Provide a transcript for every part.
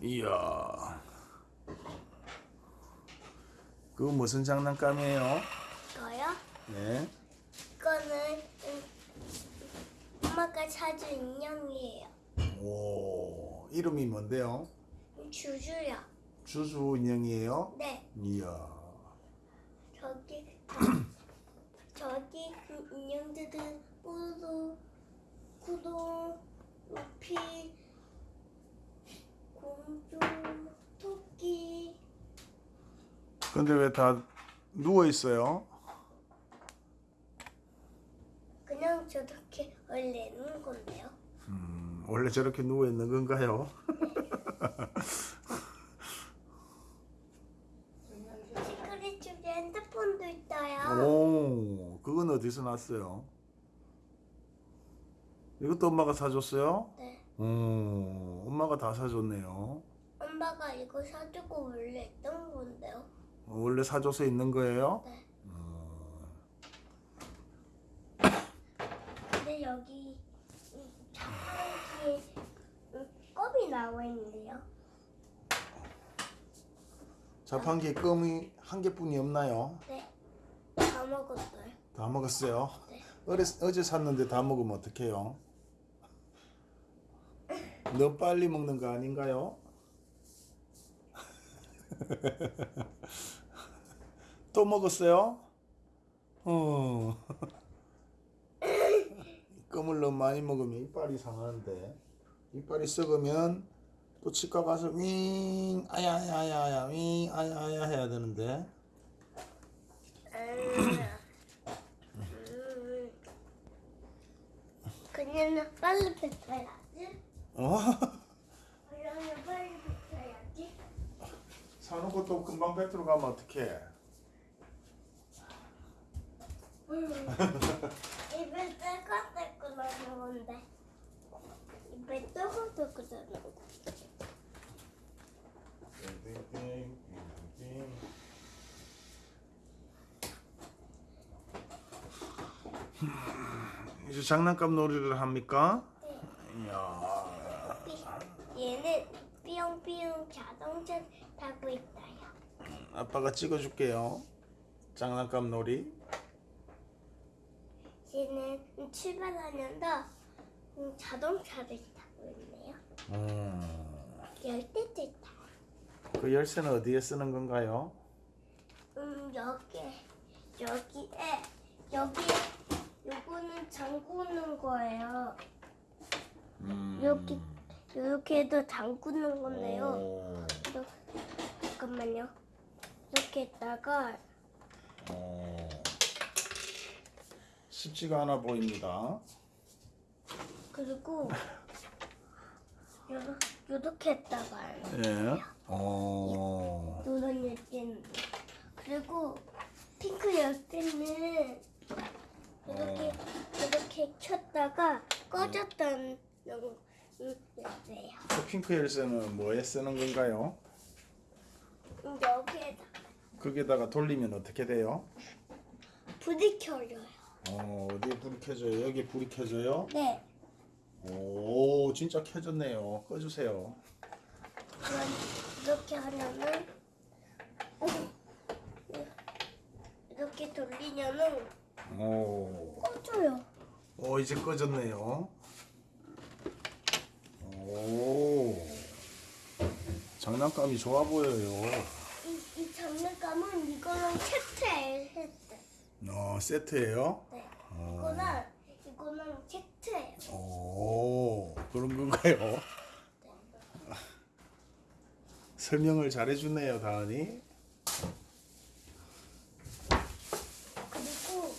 이야. 그거 무슨 장난감이에요? 이거요? 네. 이거는 음, 엄마가 사준 인형이에요. 오, 이름이 뭔데요? 주주요. 주주 인형이에요? 네, 이야. 저기 저, 저기 그 인형들은 뽀도 구동, 루피, 공주, 토끼. 근데 왜 다 누워 있어요? 그냥 저렇게 원래 있는 건데요. 음, 원래 저렇게 누워 있는 건가요? 시크릿 집에 핸드폰도 있어요. 오, 그건 어디서 났어요? 이것도 엄마가 사줬어요? 네. 오, 엄마가 다 사줬네요. 엄마가 이거 사주고 원래 있던 건데요. 원래 사줘서 있는 거예요? 네. 어, 근데 여기 이 자판기에 음, 껌이 나와 있는데요. 자판기에 껌이 한 개뿐이 없나요? 네. 다 먹었어요. 다 먹었어요? 네. 어제, 어제 샀는데 다 먹으면 어떡해요? 너무 빨리 먹는 거 아닌가요? 또 먹었어요? 어. 껌을 너무 많이 먹으면 이빨이 상하는데 이빨이 썩으면 또 치과 가서 윙 아야 아야 아야 아야 윙 아야 아야 해야 되는데 음. 그녀는 빨리 뱉어야지. 어? 빨리. 사놓고 또 금방 뱉으러 가면 어떡해 입에 나는 건데. 입에 떼거떼고 나는 거. 이제 장난감 놀이를 합니까? 네. 이야 삐- 얘는 삐용삐용 자동차 타고 있어요. 아빠가 찍어줄게요 장난감 놀이 얘는 출발하면서 음, 자동차를 타고 있네요. 음, 열대도 있다. 그 열쇠는 어디에 쓰는 건가요? 음 여기 여기에 여기 요거는 잠그는 거예요. 음. 여기 이렇게도 잠그는 건데요. 잠깐만요. 이렇게 했다가 오. 쉽지가 않아 보입니다 그리고 요 요렇게 했다가 예. 오. 노란 열쇠는 그리고 핑크 열쇠는 이렇게 이렇게 켰다가 꺼졌다는 음, 열쇠예요. 그 핑크 열쇠는 뭐에 쓰는 건가요? 거기다가 돌리면 어떻게 돼요? 불이 켜져요. 어, 어디에 불이 켜져요? 여기 불이 켜져요? 네. 오, 진짜 켜졌네요. 꺼주세요. 그럼 이렇게 하면은 이렇게 돌리면은 오, 꺼져요. 오 이제 꺼졌네요. 오, 장난감이 좋아 보여요. 장난감은 이거랑 세트했어요. 어, 세트예요? 네. 이거랑 이거랑 세트예요. 오, 그런 건가요? 설명을 잘해주네요, 다은이. 그리고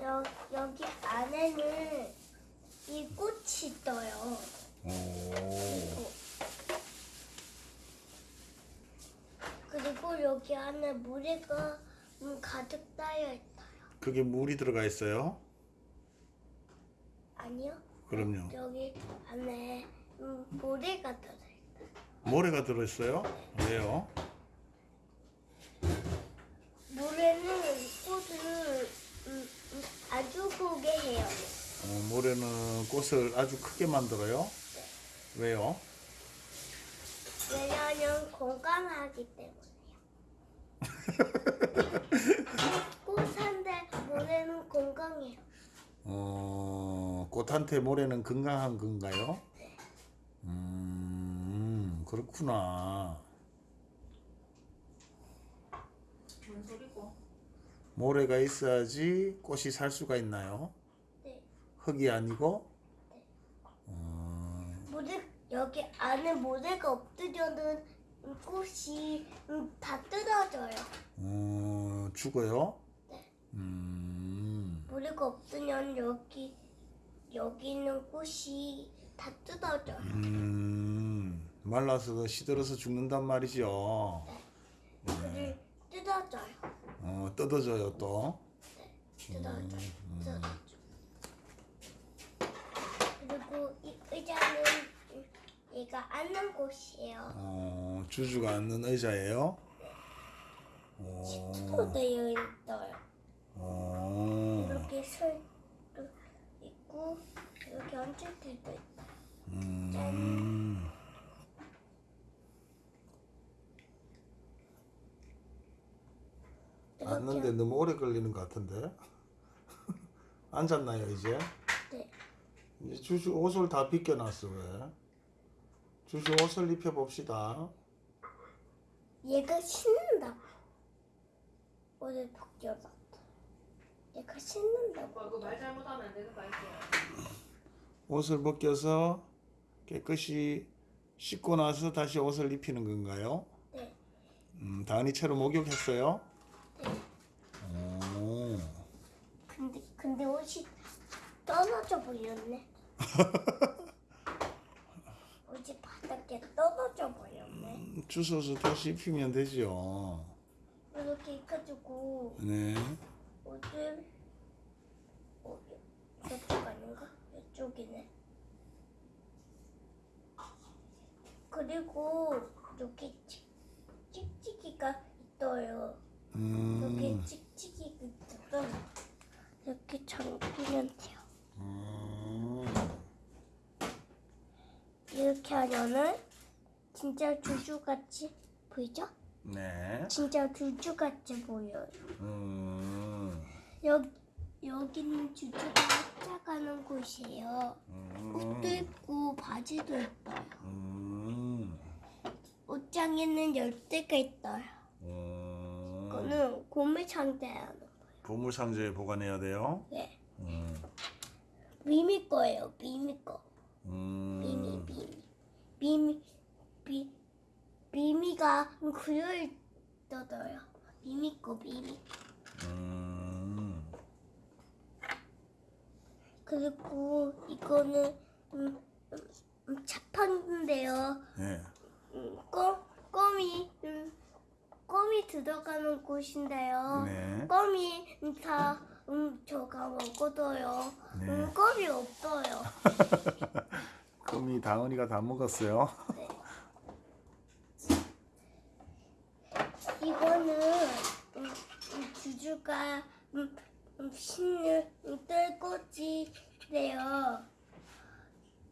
여, 여기 안에는 이 꽃이 떠요. 오, 그리고 여기 안에 모래가 음, 가득 쌓여 있어요. 그게 물이 들어가 있어요? 아니요? 그럼요. 여기 안에 음, 모래가 들어 있어요. 모래가 들어 있어요? 왜요? 모래는 꽃을 음, 음, 아주 크게 해요. 어, 모래는 꽃을 아주 크게 만들어요? 왜요? 왜냐면 건강하기 때문에요. 꽃한테 모래는 건강해요. 어, 꽃한테 모래는 건강한 건가요? 음, 그렇구나. 뭔 소리고? 모래가 있어야지 꽃이 살 수가 있나요? 네. 흙이 아니고? 어, 모래 여기 안에 모래가 없으면은 꽃이 음, 다 뜯어져요. 어, 죽어요? 네. 음, 모래가 없으면 여기 여기 있는 꽃이 다 뜯어져요. 음, 말라서 시들어서 죽는단 말이죠. 그를 뜯어져요. 어, 뜯어져요 또. 뜯어져요. 뜯어져. 그리고 이 의자는 얘가 앉는 곳이에요. 어, 주주가 앉는 의자예요. 또 어, 되어 있어요. 어, 이렇게 설도 있고 이렇게 앉을 때도 있다. 음, 앉는데 너무 오래 걸리는 것 같은데. 앉았나요 이제? 네. 이제 주주 옷을 다 벗겨놨어 왜? 주주 옷을 입혀 봅시다. 얘가 신는다. 오늘 벗겨봤다. 얘가 신는다고. 오빠 그말 잘못하면 안 되는 거 알지? 옷을 벗겨서 깨끗이 씻고 나서 다시 옷을 입히는 건가요? 네. 음, 다은이처럼 목욕했어요? 오, 근데 근데 옷이 떨어져 보였네. 옷이 바닥에 떨어져 보였네. 음, 주워서 다시 입히면 되죠. 이렇게 해가지고 네. 옷을 어, 저쪽 아닌가? 이쪽이네. 그리고 여기 찍- 찍찍이가 있어요. 여기 음, 찍찍이가 있어서 이렇게 잠기면 돼요. 음, 이렇게 하면은 진짜 주주같이 보이죠? 네. 진짜 주주같이 보여요. 음, 여기 여기는 주주가 찾아가는 곳이에요. 옷도 음, 있고 바지도 있어요. 음, 옷장에는 열쇠가 있어요. 음. 이거는 보물 상자하는 거예요. 보물 상자에 보관해야 돼요. 네. 음, 미미 거예요. 미미 거. 미미 음, 미미 미미 미 미미가 그려 있어요. 미미 거 미미. 음, 그리고 이거는 음, 음, 음, 자판인데요. 네. 음, 껌 껌이 음, 껌이 들어가는 곳인데요. 네. 껌이 다 음, 저가 먹어도요. 네. 음, 껌이 없어요. 금이 다은이가 다 먹었어요. 이거는 음, 음, 주주가 음, 음, 신을 음, 뜰꽃이래요.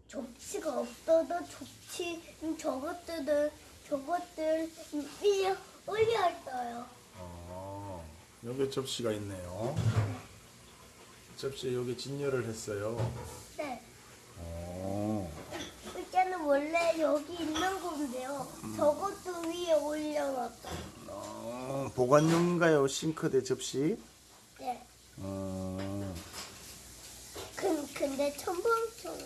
접시가 없어도 접시 음, 저것들은 저것들 음, 위에 올려 있어요. 어, 여기 접시가 있네요. 접시에 여기 진열을 했어요. 네. 어, 의자는 원래 여기 있는 건데요. 저것도 위에 올려놨어요. 어, 보관용인가요? 싱크대 접시? 네. 어, 근, 근데 첨벙청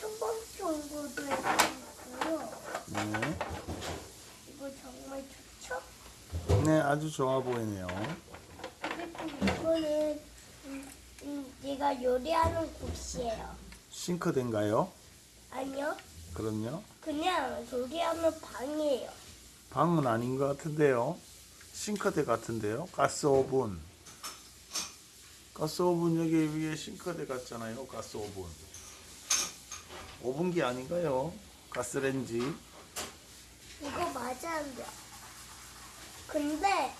첨벙청구도 있고요. 네. 이거 정말 좋죠? 네, 아주 좋아 보이네요. 그리고 이거는 음, 음, 얘가 요리하는 곳이에요. 싱크대인가요? 아니요, 그럼요. 그냥 요리하는 방이에요. 방은 아닌 것 같은데요. 싱크대 같은데요. 가스 오븐. 가스 오븐 여기 위에 싱크대 같잖아요. 가스 오븐. 오븐기 아닌가요? 가스렌지. 이거 맞아요. 근데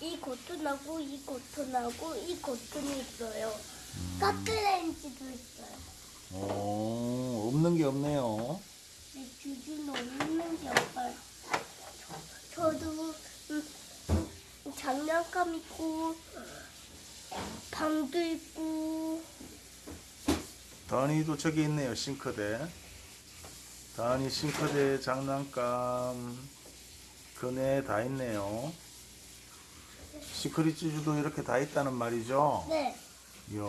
이 고튼하고 이 고튼하고 이 고튼이 있어요. 가스레인지도 있어요. 오, 없는 게 없네요. 내 주주는 없는 게 없어요. 저, 저도 음, 음, 장난감 있고 방도 있고 다은이도 저기 있네요. 싱크대. 다은이 싱크대 장난감 그네 다 있네요. 시크릿 찌주도 이렇게 다 있다는 말이죠. 네. 이야.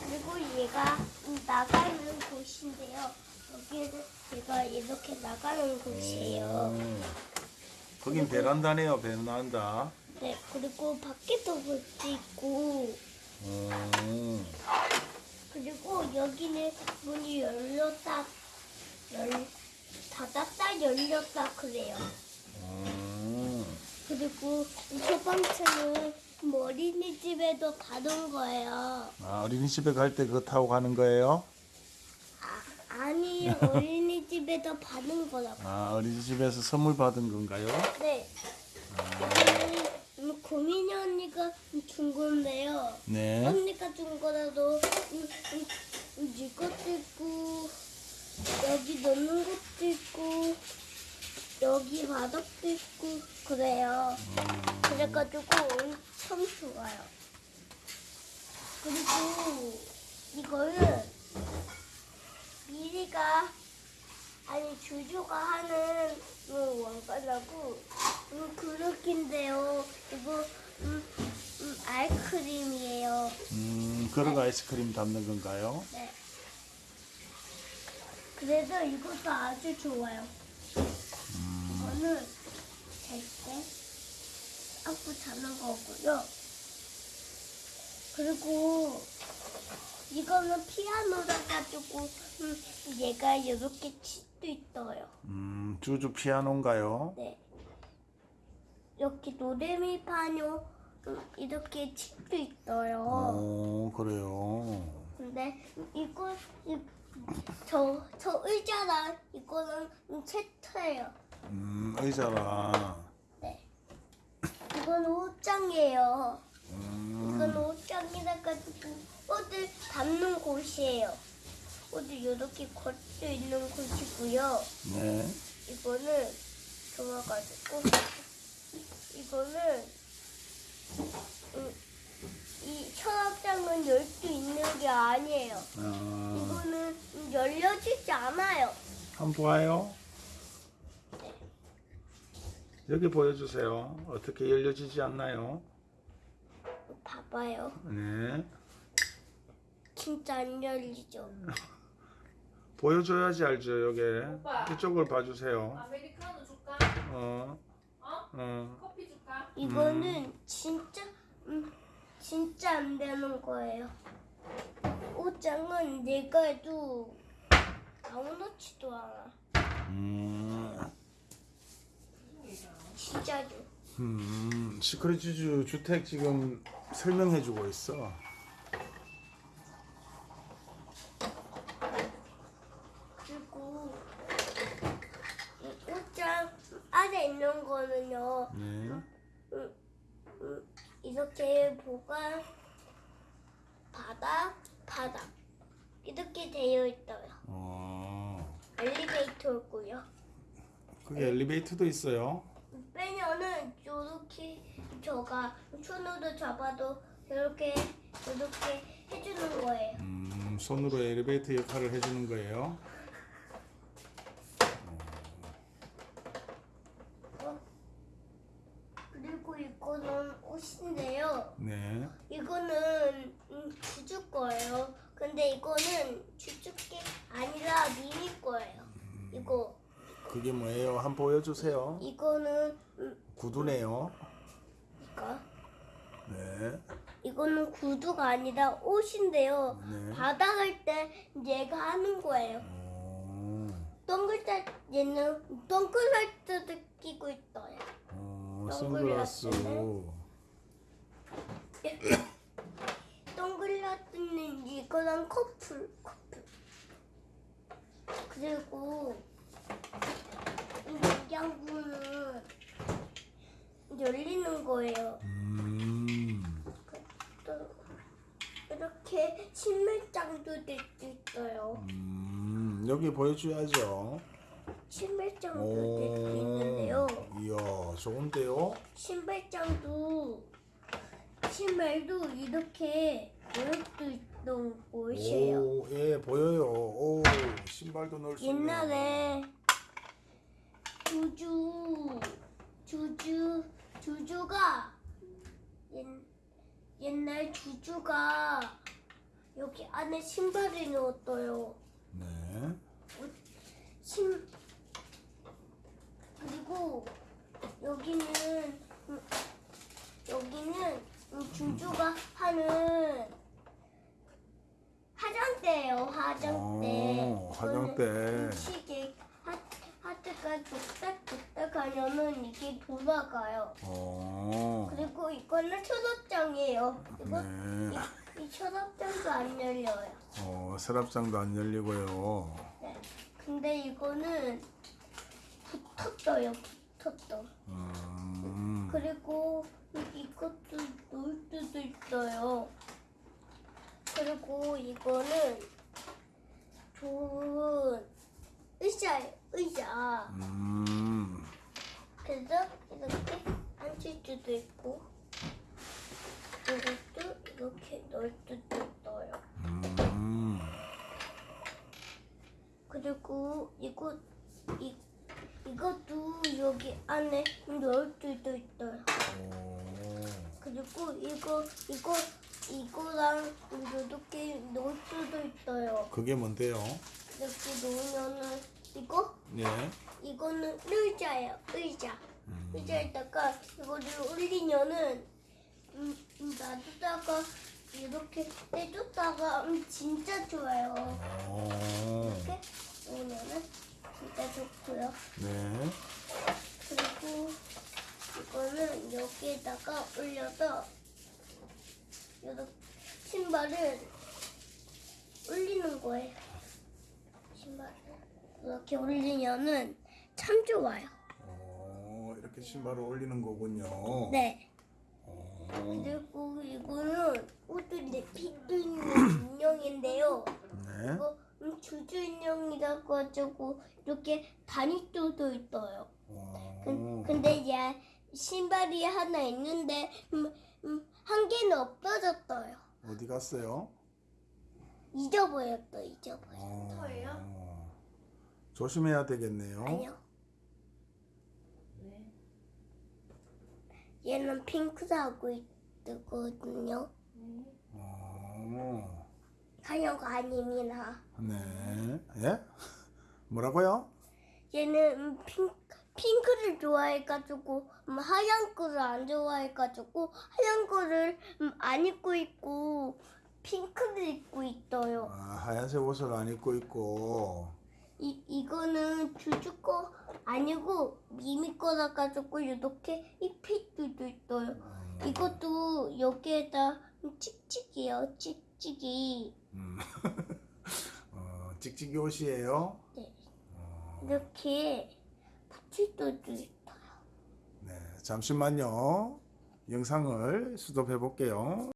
그리고 얘가 나가는 곳인데요. 여기는 얘가 이렇게 나가는 곳이에요. 음. 거긴 베란다네요. 베란다. 네. 그리고 밖에도 볼 수 있고 음. 그리고 여기는 문이 열렸다 열 닫았다 열렸다 그래요. 음. 그리고 첫 번째는 뭐 어린이집에도 가는 거예요. 아, 어린이집에 갈 때 그거 타고 가는 거예요? 아, 아니 어린이집에도 받는 거라고. 아, 어린이집에서 선물 받은 건가요? 네. 음, 고민이 언니가 준 건데요. 네. 언니가 준 거라도 음, 음, 음, 이것도 있고 여기 넣는 것도 있고 여기 바닥도 있고 그래요. 그래가지고 엄청 좋아요. 그리고 이거는 미리가 아니 주주가 하는 음, 왕관하고 음, 그릇인데요. 이거 음, 음, 아이스크림이에요. 음, 그릇 아이스크림 담는 건가요? 네. 그래서 이것도 아주 좋아요. 이거는 잘때 안고 자는 거고요. 그리고 이거는 피아노라 가지고 음, 얘가 이렇게 칠수 있어요. 음, 주주 피아노인가요? 네. 이렇게 노래미파뇨 음, 이렇게 칠수 있어요. 오, 그래요. 근데 이거 이, 저, 저 의자랑 이거는 세트예요. 음, 의자라. 네. 이건 옷장이에요. 음, 이건 옷장이라 가지고 옷을 담는 곳이에요. 옷을 이렇게 걸 수 있는 곳이고요. 네. 이거는 좋아가지고 이거는 음, 이 서랍장은 열 수 있는 게 아니에요. 아, 이거는 열려지지 않아요. 한번 봐요. 여기 보여주세요. 어떻게 열려지지 않나요? 봐봐요. 네. 진짜 안 열리죠. 보여줘야지 알죠, 여기. 오빠. 이쪽을 봐주세요. 아메리카노 줄까? 어, 어? 어. 커피 줄까? 이거는 진짜 음, 진짜 안 되는 거예요. 옷장은 내가 해도 아무렇지도 않아. 음, 진짜죠. 음, 시크릿 주주 주택 지금 설명해주고 있어. 그리고 이 옷장 안에 있는 거는요. 네. 음, 이렇게 보관 바닥 바닥 이렇게 되어 있어요. 어, 엘리베이터고요. 그게 엘리베이터도 있어요. 빼면은 이렇게 저가 손으로 잡아도 이렇게 이렇게 해주는 거예요. 음, 손으로 엘리베이터 역할을 해주는 거예요. 그리고 이거는 옷인데요. 네. 이거는 음, 주주 거예요. 근데 이거는 주주 게 아니라 미미 거예요. 이거 그게 뭐예요? 한번 보여주세요. 이거는 음, 구두네요. 이거 네. 이거는 구두가 아니라 옷인데요. 네. 바닥할 때 얘가 하는 거예요. 어, 동글자 얘는 동글라이트도 끼고 있어요. 어, 선글라스. 선글라스는? 동글라스는 이거랑 커플 커플. 그리고 이 냉장고는 열리는 거예요. 음, 또 이렇게 신발장도 될 수 있어요. 음, 음, 여기 보여줘야죠. 신발장도 있는데요. 이야, 좋은데요? 신발장도 신발도 이렇게 모양도 있던 곳이에요. 오, 예, 보여요. 오, 신발도 넣을 수 있네요. 옛날에 주주 주주 주주가 옛, 옛날 주주가 여기 안에 신발을 넣었어요. 네. 신 그리고 여기는 음, 여기는 음, 주주가 하는 화장대예요. 화장대. 오, 화장대. 이거는 시계 하, 하트가 뚝딱뚝딱 하면은 이게 돌아가요. 오, 그리고 이거는 초록장이에요. 이거 네. 이, 이 초록장도 안 열려요. 어, 서랍장도 안 열리고요. 네. 근데 이거는 붙었어요. 붙었어. 음, 그리고 이- 이것도 놓을 수도 있어요. 그리고 이거는 좋은 의자예요. 의자. 음, 그래서 이렇게 앉을 수도 있고 이것도 이렇게 넣을 수도 있어요. 음, 그리고 이거 이 이것도 여기 안에 넣을 수도 있어요. 오, 그리고 이거 이거 이거랑 이렇게 넣을 수도 있어요. 그게 뭔데요? 이렇게 놓으면은 이거 네. 이거는 의자예요. 의자. 의자에다가 이거를 올리면은 음, 음, 놔두다가 이렇게 떼줬다가 음, 진짜 좋아요. 오, 이렇게 놓으면은 진짜 좋고요. 네. 그리고 이거는 여기에다가 올려서 이렇게 신발을 올리는 거예요. 신발을 이렇게 올리면은 참 좋아요. 오, 이렇게 신발을 올리는 거군요. 네. 오, 그리고 이거는 우드의 피도 있는 인형인데요. 네. 이거 음, 주주 인형이라고 가지고 이렇게 바니또도 있어요. 그, 오, 근데 얘 신발이 하나 있는데 음, 음, 한 개는 없어졌어요. 어디 갔어요? 잊어버렸어, 잊어버렸어. 오, 터예요? 조심해야 되겠네요. 아니요. 네. 얘는 핑크하고 있거든요. 네. 오, 하얀 거 아닙니다. 네. 예? 뭐라고요? 얘는 음, 핑, 핑크를 좋아해가지고 음, 하얀 거를 안 좋아해가지고 하얀 거를 음, 안 입고 있고 핑크를 입고 있어요. 아, 하얀색 옷을 안 입고 있고. 이 이거는 주주 거 아니고 미미 거라 가지고 이렇게 입힐 수도 있어요. 이것도 여기에다 찍찍이요, 찍찍이 음. 어, 찍찍이 옷이에요. 네. 어, 이렇게 붙일 수도 있어요. 네, 잠시만요. 영상을 수도해 볼게요.